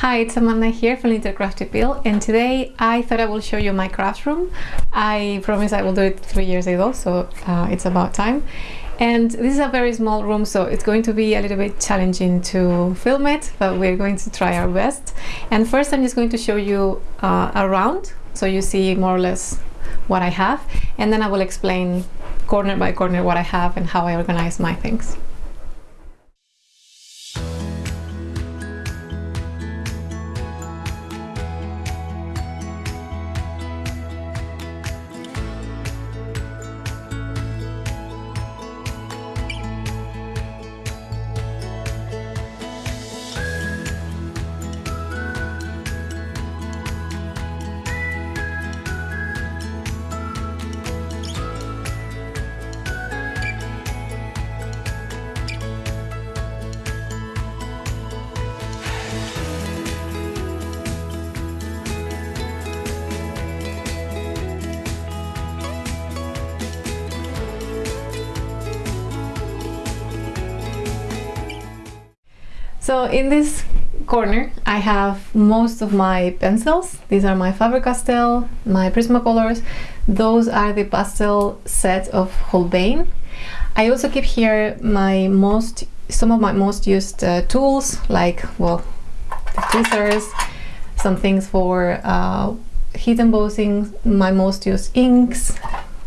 Hi, it's Amanda here from Little Crafty and today I thought I will show you my craft room. I promise I will do it three years ago, so uh, it's about time. And this is a very small room, so it's going to be a little bit challenging to film it, but we're going to try our best. And first I'm just going to show you uh, around, so you see more or less what I have, and then I will explain corner by corner what I have and how I organize my things. So in this corner I have most of my pencils. These are my Faber-Castell, my Prismacolors. Those are the pastel set of Holbein. I also keep here my most, some of my most used uh, tools like, well, tweezers, some things for uh, heat embossing, my most used inks,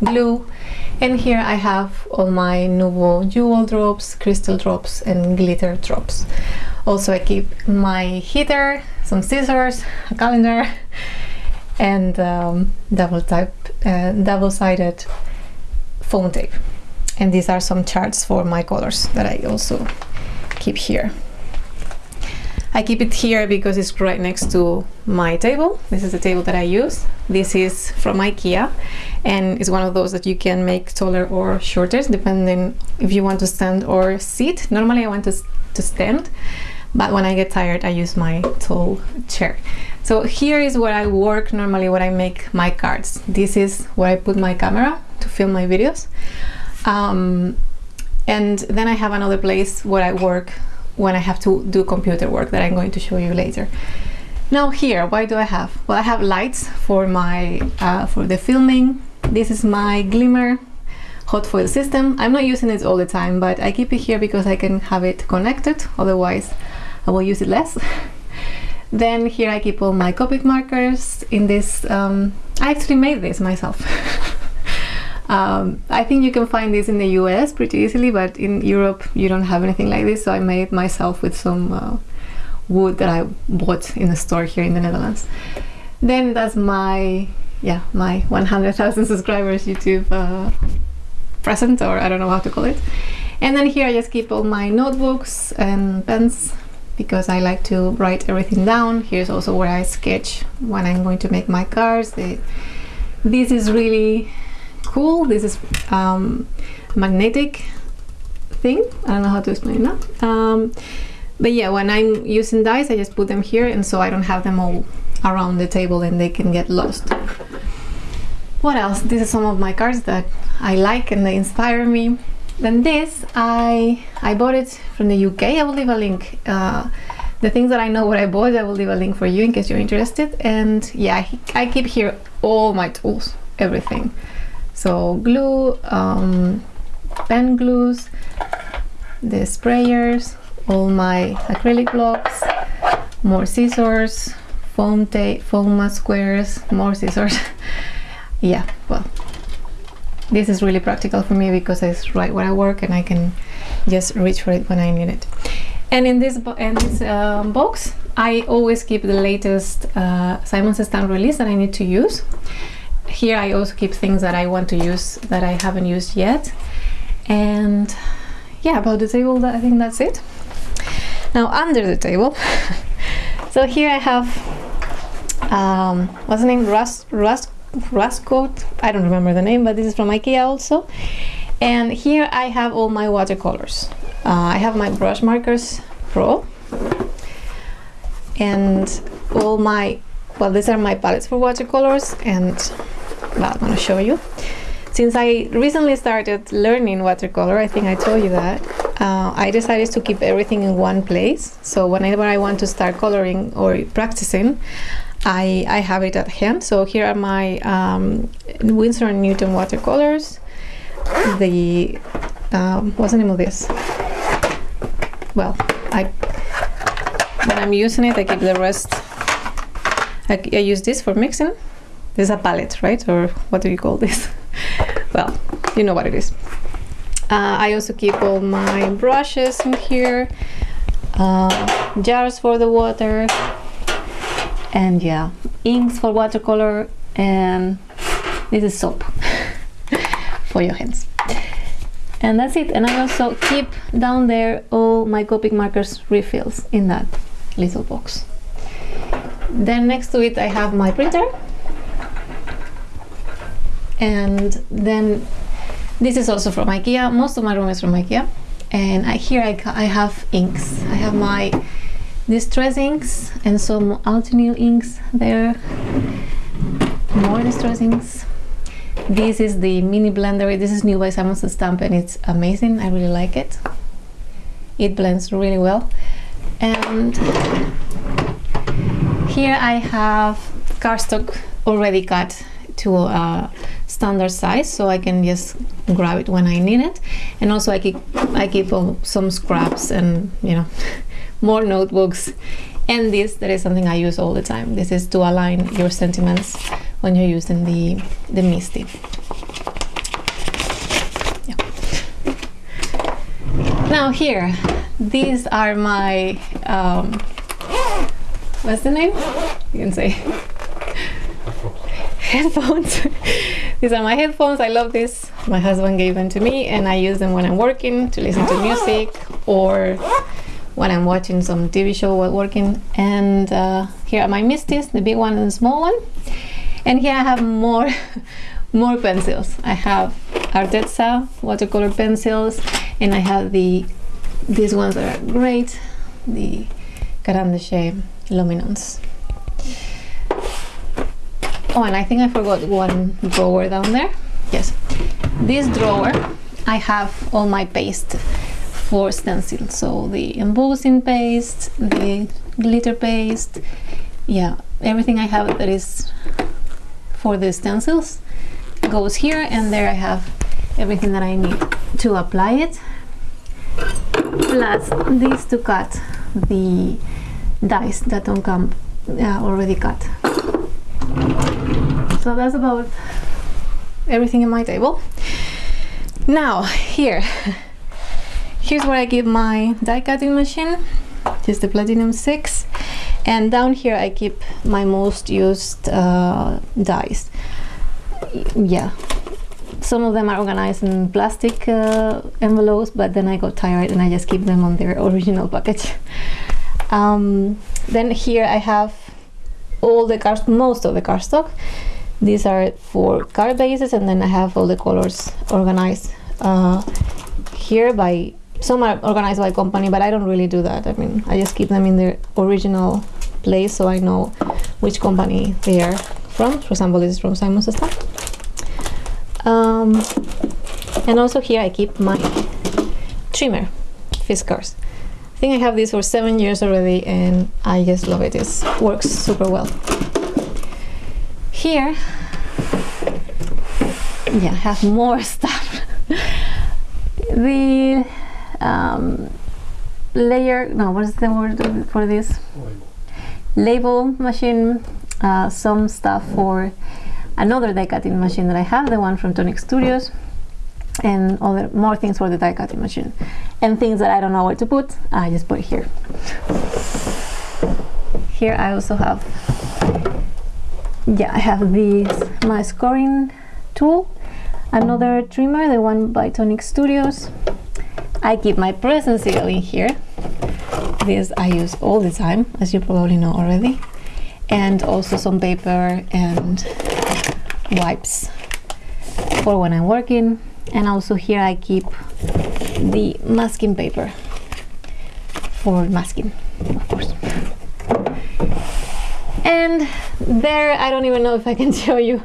glue, and here I have all my Nuvo jewel drops, crystal drops and glitter drops. Also I keep my heater, some scissors, a calendar and um, double type, uh, double-sided foam tape. And these are some charts for my colors that I also keep here. I keep it here because it's right next to my table. This is the table that I use. This is from IKEA and it's one of those that you can make taller or shorter depending if you want to stand or sit. Normally I want to, to stand but when I get tired I use my tall chair. So here is where I work normally where I make my cards. This is where I put my camera to film my videos. Um, and then I have another place where I work when I have to do computer work that I'm going to show you later. Now here, why do I have? Well, I have lights for my uh, for the filming. This is my Glimmer hot foil system. I'm not using it all the time, but I keep it here because I can have it connected. Otherwise, I will use it less. then here I keep all my Copic markers in this. Um, I actually made this myself. Um, I think you can find this in the US pretty easily, but in Europe you don't have anything like this, so I made it myself with some uh, wood that I bought in a store here in the Netherlands. Then that's my, yeah, my 100,000 subscribers YouTube uh, present, or I don't know how to call it. And then here I just keep all my notebooks and pens because I like to write everything down. Here's also where I sketch when I'm going to make my cards. this is really cool. This is um, magnetic thing. I don't know how to explain that. Um, but yeah, when I'm using dice, I just put them here and so I don't have them all around the table and they can get lost. What else? These are some of my cards that I like and they inspire me. Then this, I, I bought it from the UK. I will leave a link. Uh, the things that I know what I bought, I will leave a link for you in case you're interested. And yeah, I keep here all my tools, everything. So glue, um, pen glues, the sprayers, all my acrylic blocks, more scissors, foam tape, foam squares, more scissors. yeah, well, this is really practical for me because it's right where I work and I can just reach for it when I need it. And in this, in this uh, box, I always keep the latest uh, Simon Stamp release that I need to use. Here I also keep things that I want to use that I haven't used yet. And yeah about the table I think that's it. Now under the table so here I have um, what's the name? Rust rust rust coat I don't remember the name but this is from Ikea also and here I have all my watercolors uh, I have my brush markers pro and all my well these are my palettes for watercolors and that I'm to show you. since I recently started learning watercolor, I think I told you that, uh, I decided to keep everything in one place. So whenever I want to start coloring or practicing, I, I have it at hand. So here are my um, Winsor & Newton watercolors. The, um, what's the name of this? Well, I when I'm using it, I keep the rest. I, I use this for mixing. This is a palette, right? Or what do you call this? well, you know what it is. Uh, I also keep all my brushes in here, uh, jars for the water, and yeah, inks for watercolor, and this is soap for your hands. And that's it. And I also keep down there all my Copic markers refills in that little box. Then next to it I have my printer. And then this is also from IKEA. Most of my room is from IKEA. And I, here I, I have inks. I have my distress inks and some Altenew inks there. More distress inks. This is the mini blender. This is new by Simon Says Stamp and it's amazing. I really like it. It blends really well. And here I have cardstock already cut to a standard size so I can just grab it when I need it and also I keep I keep some scraps and you know more notebooks. And this that is something I use all the time. This is to align your sentiments when you're using the the MISTI. Yeah. now here these are my um, what's the name? You can say. Headphones. These are my headphones. I love this. My husband gave them to me and i use them when i'm working to listen to music or when i'm watching some tv show while working and uh, here are my MISTIs, the big one and the small one. And here i have more more pencils. I have arteza watercolor pencils and i have the these ones are great the Caran d'Ache luminance. Oh and I think I forgot one drawer down there. Yes. This drawer I have all my paste for stencil. So the embossing paste the glitter paste yeah everything I have that is for the stencils goes here and there I have everything that I need to apply it. Plus this to cut the dies that don't come uh, already cut. So that's about everything in my table. Now here here's where I keep my die cutting machine just the platinum 6 and down here I keep my most used uh, dies. Yeah. Some of them are organized in plastic uh, envelopes but then I got tired and I just keep them on their original package. Um, then here I have all the cards most of the cardstock. These are for card bases and then I have all the colors organized uh, here by some are organized by company but I don't really do that. I mean I just keep them in their original place so I know which company they are from. For example this is from Simon Says um, and also here I keep my trimmer Fiskars I think I have this for seven years already and I just love it. It works super well. Here yeah I have more stuff. The um, layer no what is the word for this label machine uh, some stuff for another die cutting machine that I have, the one from Tonic Studios, and other more things for the die cutting machine. And things that I don't know where to put, I just put here. Here I also have, yeah, I have this, my scoring tool, another trimmer, the one by Tonic Studios. I keep my Press'n Seal in here. This I use all the time, as you probably know already. And also some paper and wipes for when I'm working and also here I keep the masking paper for masking of course and there I don't even know if I can show you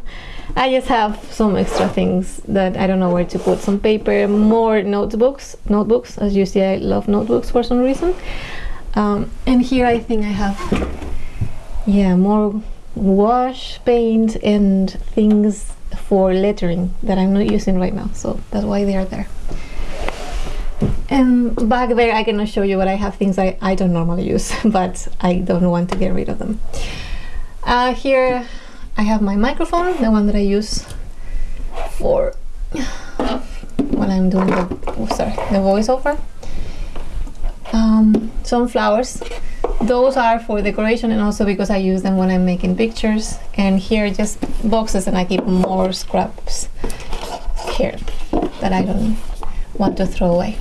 I just have some extra things that I don't know where to put. Some paper, more notebooks. Notebooks, as you see, I love notebooks for some reason. Um, and here I think I have, yeah, more wash paint and things for lettering that I'm not using right now. So that's why they are there. And back there, I cannot show you, but I have things I, I don't normally use, but I don't want to get rid of them. Uh, here I have my microphone, the one that I use for when I'm doing the, oh, sorry, the voiceover. Um, some flowers. Those are for decoration and also because I use them when I'm making pictures. And here just boxes and I keep more scraps here that I don't want to throw away.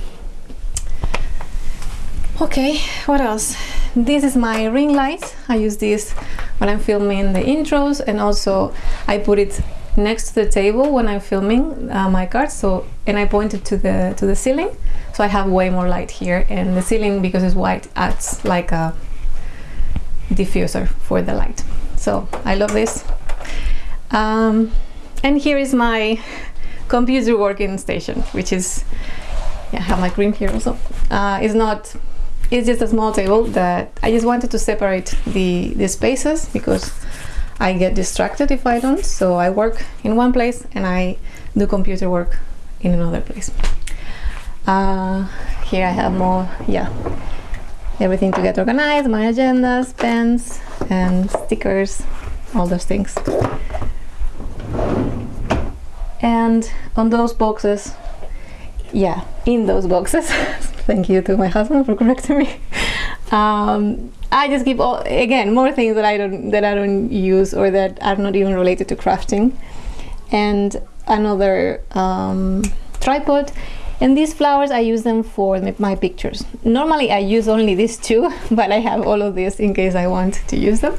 Okay, what else? This is my ring light. I use this when I'm filming the intros and also I put it next to the table when I'm filming uh, my cards. So and I point it to the to the ceiling, so I have way more light here. And the ceiling, because it's white, acts like a diffuser for the light. So I love this. Um, and here is my computer working station, which is yeah, I have my green here also. Uh, it's not it's just a small table that I just wanted to separate the, the spaces because I get distracted if I don't. So I work in one place and I do computer work in another place. Uh, here I have more, yeah, everything to get organized, my agendas, pens, and stickers, all those things. And on those boxes, yeah, in those boxes, thank you to my husband for correcting me. Um, I just keep all again more things that I don't that I don't use or that are not even related to crafting, and another um, tripod. And these flowers, I use them for my pictures. Normally, I use only these two, but I have all of these in case I want to use them.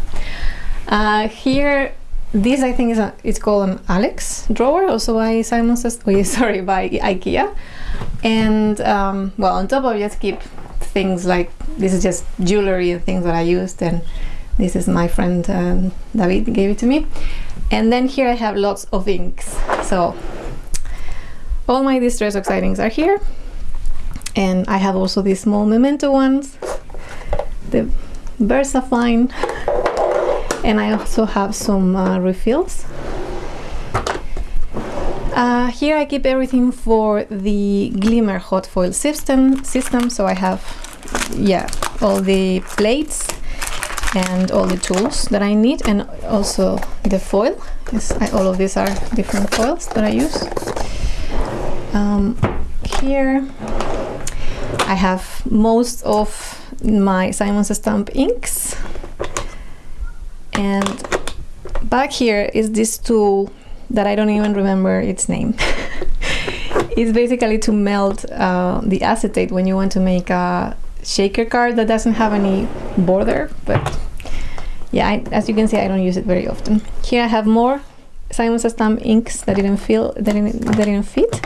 Uh, here, this I think is a, it's called an Alex drawer, also by Simon Says. Oh, sorry, by IKEA. And um, well, on top of just keep things like this is just jewelry and things that I used, and this is my friend um, David gave it to me. And then here I have lots of inks. So all my distress oxides are here, and I have also these small memento ones, the VersaFine, and I also have some uh, refills uh, here I keep everything for the Glimmer hot foil system, system. So I have, yeah, all the plates and all the tools that I need and also the foil. Yes, I, all of these are different foils that I use. Um, here I have most of my Simon's Stamp inks and back here is this tool that I don't even remember its name. it's basically to melt uh, the acetate when you want to make a shaker card that doesn't have any border, but yeah, I, as you can see, I don't use it very often. Here I have more Simon's Stamp inks that didn't feel that didn't, that didn't fit,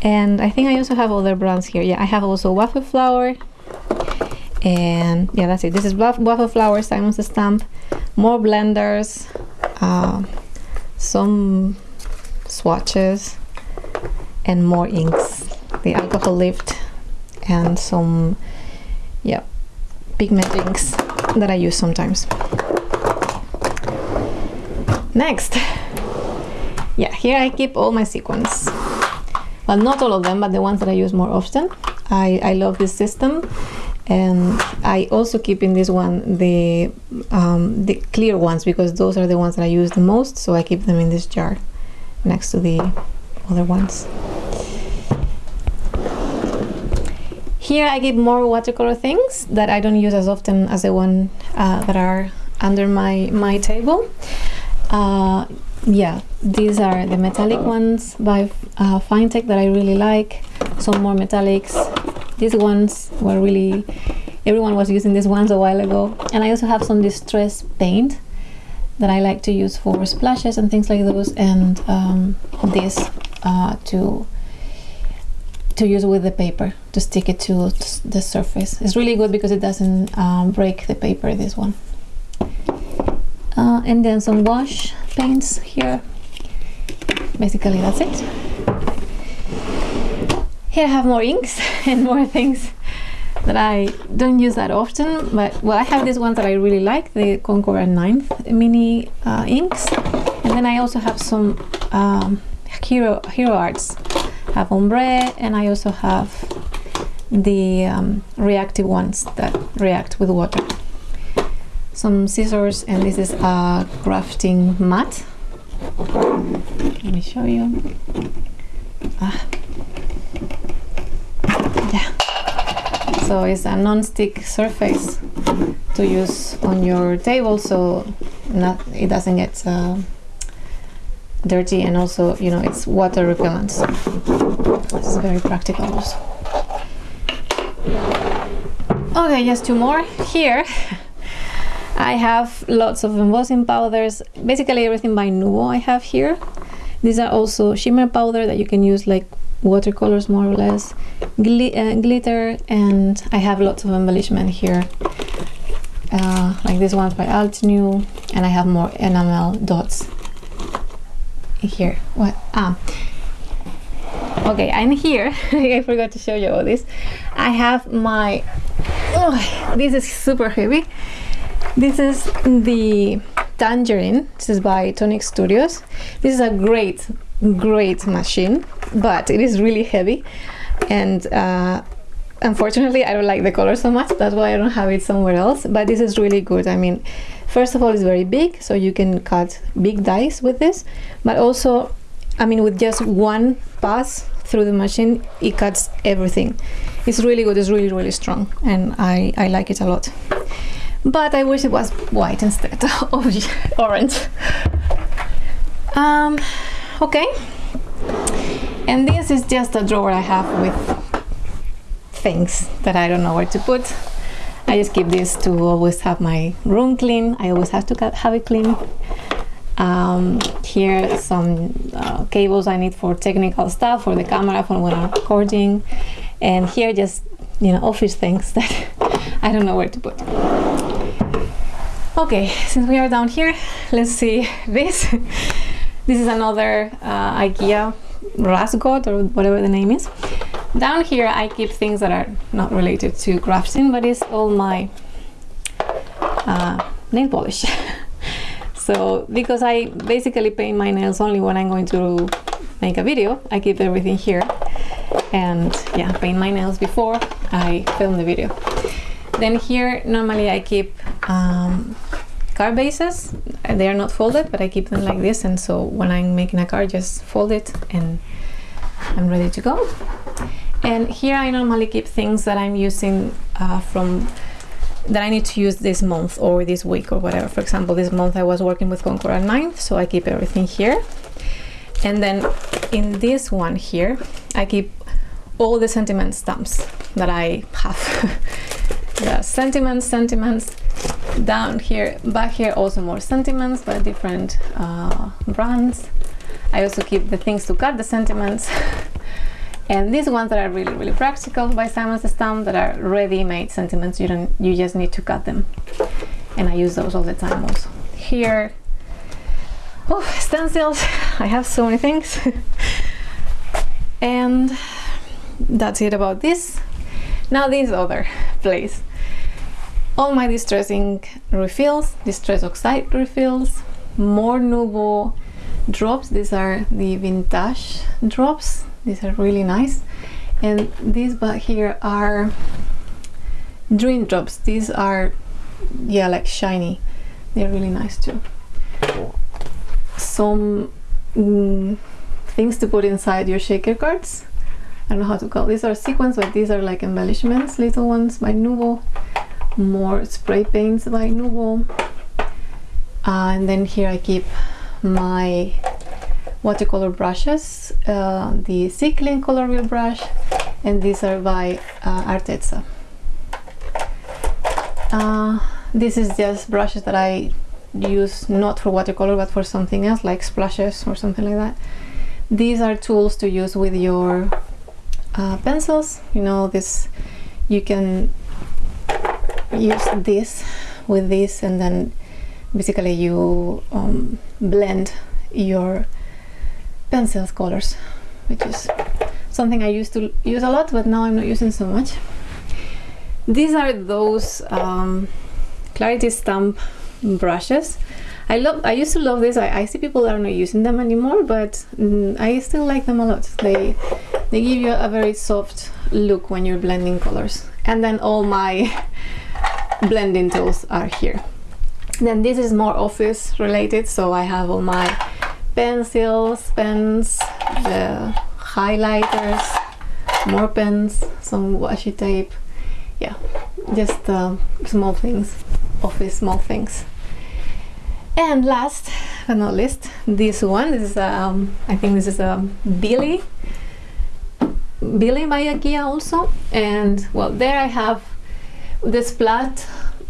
and I think I also have other brands here. Yeah, I have also Waffle Flower, and yeah, that's it. This is Waffle Flower Simon's Stamp, more blenders. Uh, some swatches and more inks. The alcohol lift and some yeah pigment inks that I use sometimes. Next. Yeah here I keep all my sequins. Well not all of them but the ones that I use more often. I, I love this system and I also keep in this one the um, the clear ones because those are the ones that I use the most so I keep them in this jar next to the other ones. Here I keep more watercolor things that I don't use as often as the one uh, that are under my my table. Uh, yeah these are the metallic ones by uh, Finetec that I really like. Some more metallics these ones were really everyone was using these ones a while ago. And I also have some distress paint that I like to use for splashes and things like those. And um, this uh, to to use with the paper to stick it to the surface. It's really good because it doesn't um, break the paper this one. Uh, and then some wash paints here. Basically that's it here I have more inks and more things that I don't use that often but well I have these ones that I really like the Concord 9th mini uh, inks. And then I also have some um, hero hero arts. I have ombre and I also have the um, reactive ones that react with water. Some scissors and this is a crafting mat. Let me show you. Ah. yeah so it's a non-stick surface to use on your table so not it doesn't get uh, dirty and also you know it's water repellent. So is very practical also. Okay just two more. Here I have lots of embossing powders. Basically everything by Nuvo I have here. These are also shimmer powder that you can use like watercolors more or less. Uh, glitter and I have lots of embellishment here. Uh, like this one's by Altenew and I have more enamel dots here. What? Ah. Okay and here. I forgot to show you all this. I have my oh, this is super heavy. This is the Tangerine. This is by Tonic Studios. This is a great great machine but it is really heavy. And uh, unfortunately I don't like the color so much. That's why I don't have it somewhere else. But this is really good. I mean first of all it's very big so you can cut big dice with this. But also I mean with just one pass through the machine it cuts everything. It's really good. It's really really strong. And I, I like it a lot. But I wish it was white instead of orange. Um, okay and this is just a drawer I have with things that I don't know where to put. I just keep this to always have my room clean. I always have to have it clean. Um, here some uh, cables I need for technical stuff for the camera for when I'm recording. And here just you know office things that I don't know where to put. Okay since we are down here let's see this. This is another uh, IKEA Raskog or whatever the name is. Down here I keep things that are not related to crafting but it's all my uh, nail polish. So because I basically paint my nails only when I'm going to make a video I keep everything here. And yeah paint my nails before I film the video. Then here normally I keep um, card bases they are not folded but I keep them like this and so when I'm making a card just fold it and I'm ready to go. And here I normally keep things that I'm using uh, from that I need to use this month or this week or whatever. For example this month I was working with Concord 9th so I keep everything here. And then in this one here I keep all the sentiment stamps that I have. The sentiments sentiments down here back here also more sentiments by different uh, brands. I also keep the things to cut the sentiments. And these ones that are really really practical by Simon Says Stamp that are ready-made sentiments you don't you just need to cut them. And I use those all the time also. Here oh stencils. I have so many things. And that's it about this. Now this other place all my distress ink refills distress oxide refills more Nuvo drops these are the vintage drops. These are really nice. And these back here are dream drops. These are yeah like shiny. They're really nice too. Some mm, things to put inside your shaker cards. I don't know how to call these are sequins but these are like embellishments little ones by Nuvo more spray paints by Nuvo uh, and then here I keep my watercolor brushes uh, the Cycling color wheel brush and these are by uh, Arteza uh, this is just brushes that I use not for watercolor but for something else like splashes or something like that. These are tools to use with your uh, pencils. You know this you can use this with this and then basically you um, blend your pencils colors, which is something I used to use a lot, but now I'm not using so much. These are those um, Clarity Stamp brushes. I love. I used to love this. I, I see people are not using them anymore, but mm, I still like them a lot. They they give you a very soft look when you're blending colors. And then all my blending tools are here. Then this is more office related, so I have all my pencils, pens, the highlighters, more pens, some washi tape. Yeah, just uh, small things, office small things. And last but not least, this one. This is um, I think this is a Billy. Billy by IKEA also. And well, there I have the Splat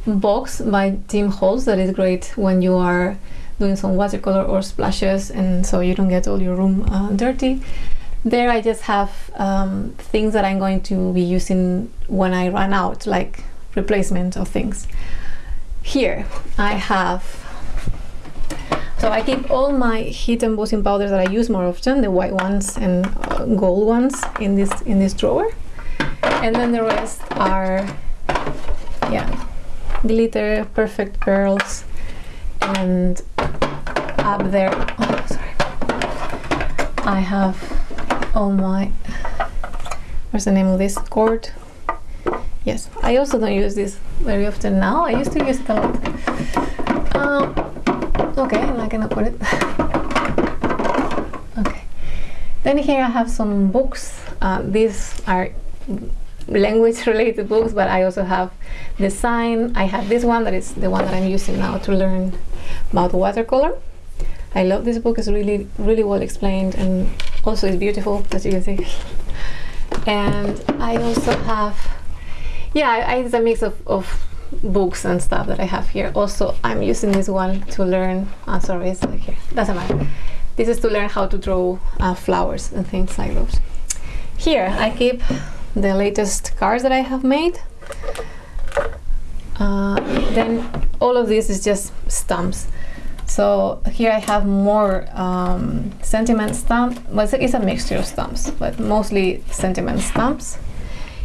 box by Tim Holtz that is great when you are doing some watercolor or splashes and so you don't get all your room uh, dirty. There I just have um, things that I'm going to be using when I run out, like replacement of things. Here I have so I keep all my heat embossing powders that I use more often, the white ones and uh, gold ones in this in this drawer. And then the rest are yeah, glitter, perfect pearls and up there oh, sorry. I have all my what's the name of this cord? Yes. I also don't use this very often now. I used to use it a lot. Um, okay I'm not gonna put it. Okay. Then here I have some books. Uh, these are language related books but I also have design I have this one that is the one that I'm using now to learn about watercolor I love this book it's really really well explained and also it's beautiful as you can see and I also have yeah I, I, it's a mix of, of books and stuff that I have here. Also, I'm using this one to learn, oh, sorry, it's like here, doesn't matter. This is to learn how to draw uh, flowers and things like those. Here, I keep the latest cards that I have made. Uh, then all of this is just stamps. So here I have more um, sentiment stamp. Well, it's a mixture of stamps, but mostly sentiment stamps.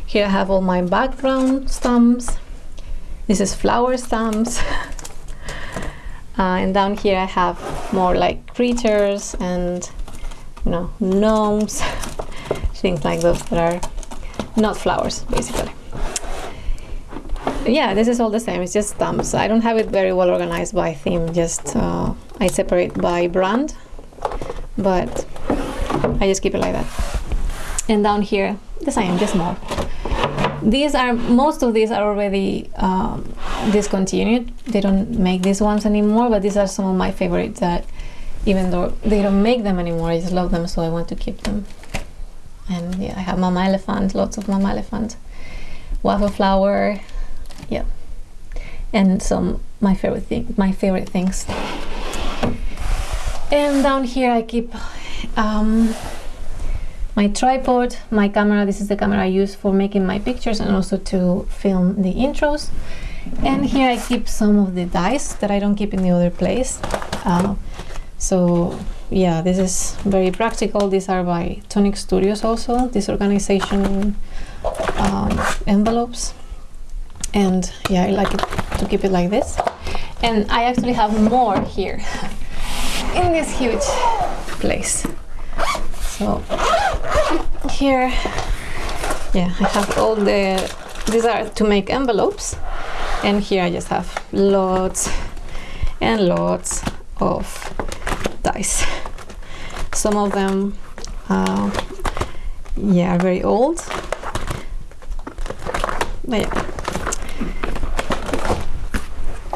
Here I have all my background stamps. This is flower stamps. uh, and down here I have more like creatures and you know gnomes, things like those that are not flowers basically. Yeah, this is all the same. It's just stamps. I don't have it very well organized by theme. Just uh, I separate by brand, but I just keep it like that. And down here, the same, just more these are most of these are already um, discontinued they don't make these ones anymore but these are some of my favorites that even though they don't make them anymore I just love them so I want to keep them and yeah I have mama elephant lots of mama elephant waffle flower yeah and some my favorite thing my favorite things and down here I keep um, my tripod, my camera, this is the camera I use for making my pictures and also to film the intros. And here I keep some of the dice that I don't keep in the other place. Uh, so yeah, this is very practical. These are by Tonic Studios also, this organization um, envelopes. And yeah, I like it to keep it like this. And I actually have more here in this huge place. So here yeah I have all the these are to make envelopes and here I just have lots and lots of dice some of them uh, yeah are very old but yeah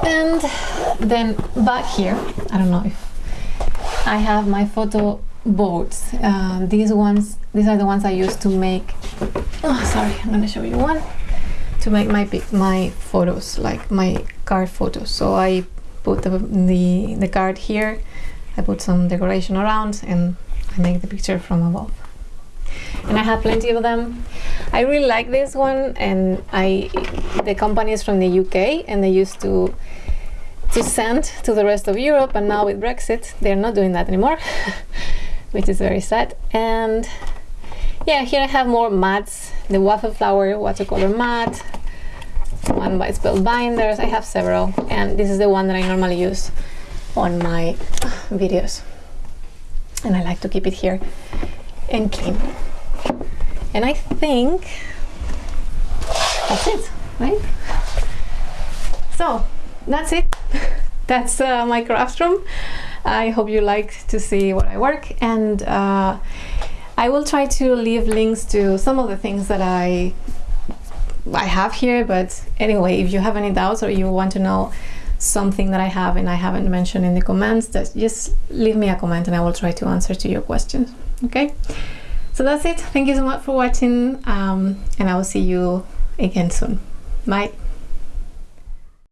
and then back here I don't know if I have my photo boards. Uh, these ones, these are the ones I use to make. Oh, sorry, I'm gonna show you one to make my my photos, like my card photos. So I put the, the the card here. I put some decoration around, and I make the picture from above. And I have plenty of them. I really like this one, and I the company is from the UK, and they used to to send to the rest of Europe, and now with Brexit, they're not doing that anymore. which is very sad. And yeah, here I have more mats, the waffle flower watercolor mat, one by Spellbinders. I have several, and this is the one that I normally use on my videos. And I like to keep it here and clean. And I think that's it, right? So that's it. that's uh, my craft room. I hope you like to see what I work and uh, I will try to leave links to some of the things that I I have here but anyway if you have any doubts or you want to know something that I have and I haven't mentioned in the comments just leave me a comment and I will try to answer to your questions okay? So that's it. Thank you so much for watching um, and I will see you again soon. Bye